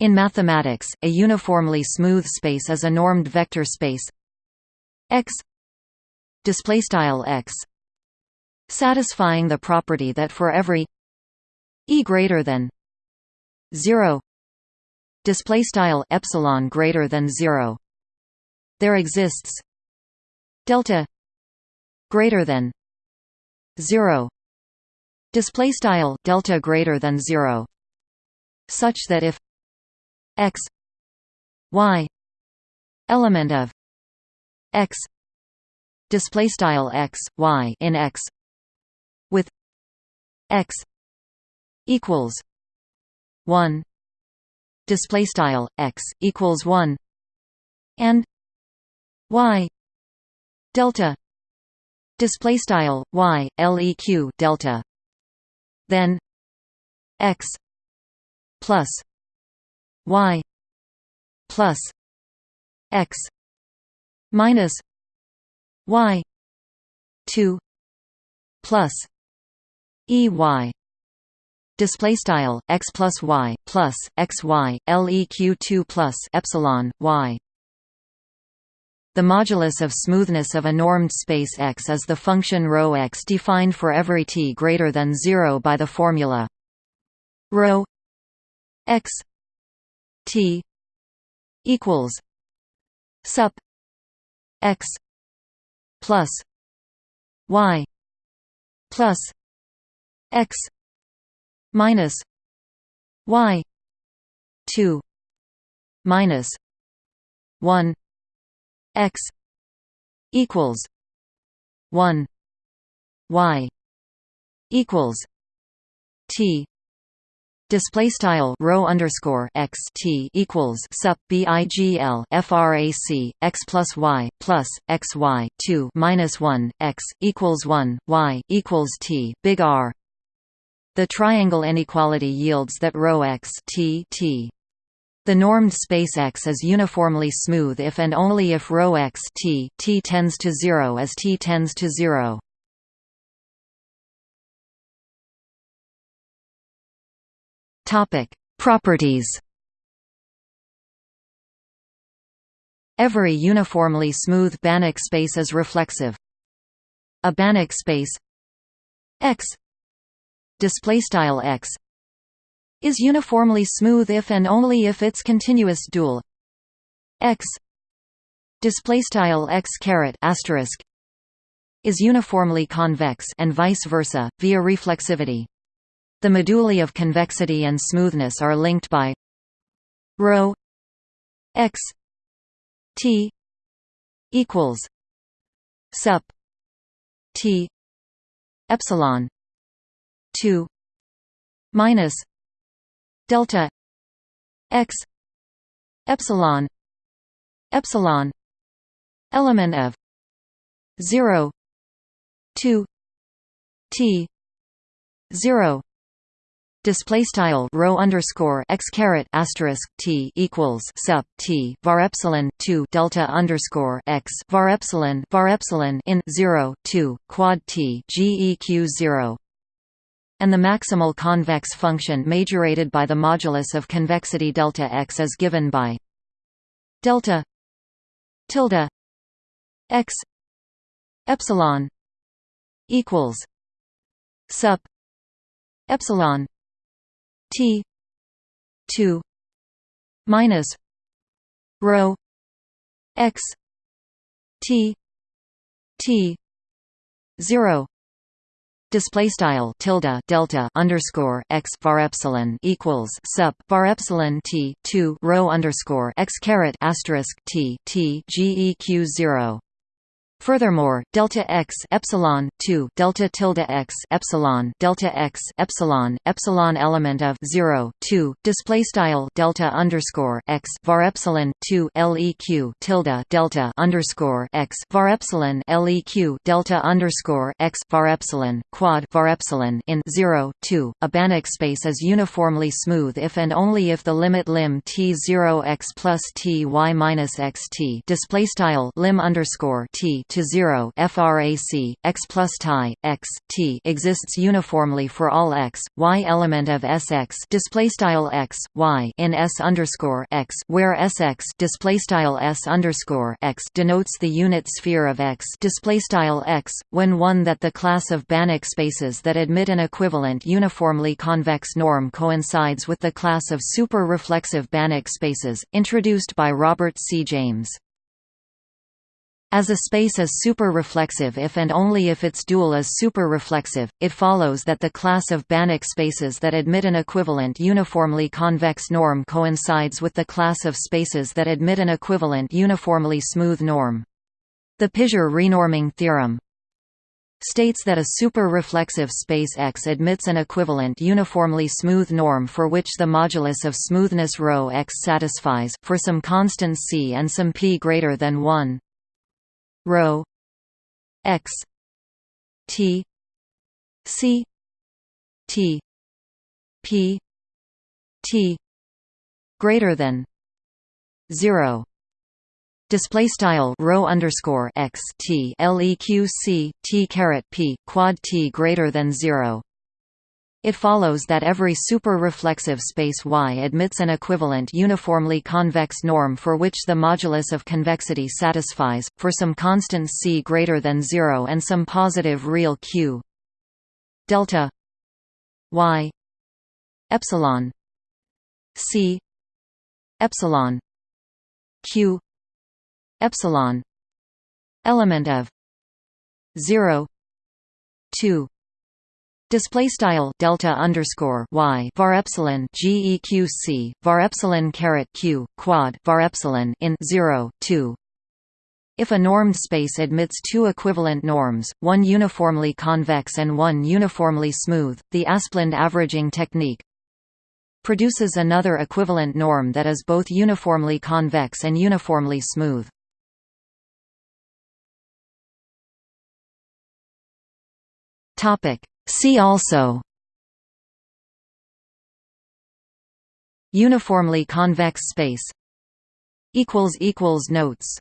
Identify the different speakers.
Speaker 1: In mathematics, a uniformly smooth space is a normed vector space. X X satisfying the property that for every e greater than 0 display style epsilon greater than 0 there exists delta greater than 0 display style delta greater than 0 such that if x y element of x display style x y in x with x equals 1 display style x equals 1 and y delta display style y leq delta then x plus y plus x minus y 2 plus e y. Display style x plus y plus x y leq 2 plus epsilon y. The modulus of smoothness of a normed space X is the function ρ x defined for every t greater than 0 by the formula ρ x T equals sup x plus y plus x minus y 2 minus 1 x equals 1 y equals t Display style rho underscore x t equals sup bigl frac x plus y plus x y two minus one x equals one y equals t big R. The triangle inequality yields that rho x t t. The normed space X is uniformly smooth if and only if rho x t t tends to zero as t tends to zero. Topic: Properties. Every uniformly smooth Banach space is reflexive. A Banach space X displaystyle X is uniformly smooth if and only if its continuous dual X displaystyle X caret asterisk is uniformly convex and vice versa via reflexivity. The moduli of convexity and smoothness are linked by ρ x t equals sup t epsilon 2 minus delta x epsilon epsilon element of 0 2 t 0 display style rho underscore x caret asterisk t equals sup t var epsilon 2 delta underscore x var epsilon var epsilon in 0 2 quad t geq 0 and the maximal convex function majorated by the modulus of convexity delta x is given by delta tilde x epsilon equals sup epsilon T two minus rho x T T zero. Display style tilde delta underscore x var epsilon equals sup var epsilon t 2 rho underscore x caret asterisk t t geq 0 Furthermore, delta x epsilon 2 delta tilde x epsilon delta x epsilon epsilon element of 0 2 display style delta underscore x var epsilon 2 leq tilde delta underscore x var epsilon leq delta underscore x var epsilon quad var epsilon in 0 2 a Banach space is uniformly smooth if and only if the limit lim t 0 x plus t y minus x t display style lim underscore t to 0 frac x plus tie x t exists uniformly for all x y element of Sx display style x y in S underscore x where Sx display style S underscore x denotes the unit sphere of x display style x when one that the class of Banach spaces that admit an equivalent uniformly convex norm coincides with the class of super-reflexive Banach spaces introduced by Robert C. James. As a space is superreflexive if and only if its dual is superreflexive, it follows that the class of Banach spaces that admit an equivalent uniformly convex norm coincides with the class of spaces that admit an equivalent uniformly smooth norm. The Pisier renorming theorem states that a superreflexive space X admits an equivalent uniformly smooth norm for which the modulus of smoothness ρ x satisfies for some constant c and some p greater than 1 rho x t c t p t greater than 0 display style rho underscore x t leq c t caret p quad t greater than 0 it follows that every super-reflexive space Y admits an equivalent uniformly convex norm for which the modulus of convexity satisfies, for some constant c greater than 0 and some positive real q. Delta y epsilon c epsilon q epsilon element of 0 2 Display style delta underscore y var epsilon geqc var epsilon caret q quad var epsilon in 0 2. If a normed space admits two equivalent norms, one uniformly convex and one uniformly smooth, the Asplund averaging technique produces another equivalent norm that is both uniformly convex and uniformly smooth. Topic See also. Uniformly convex space. Notes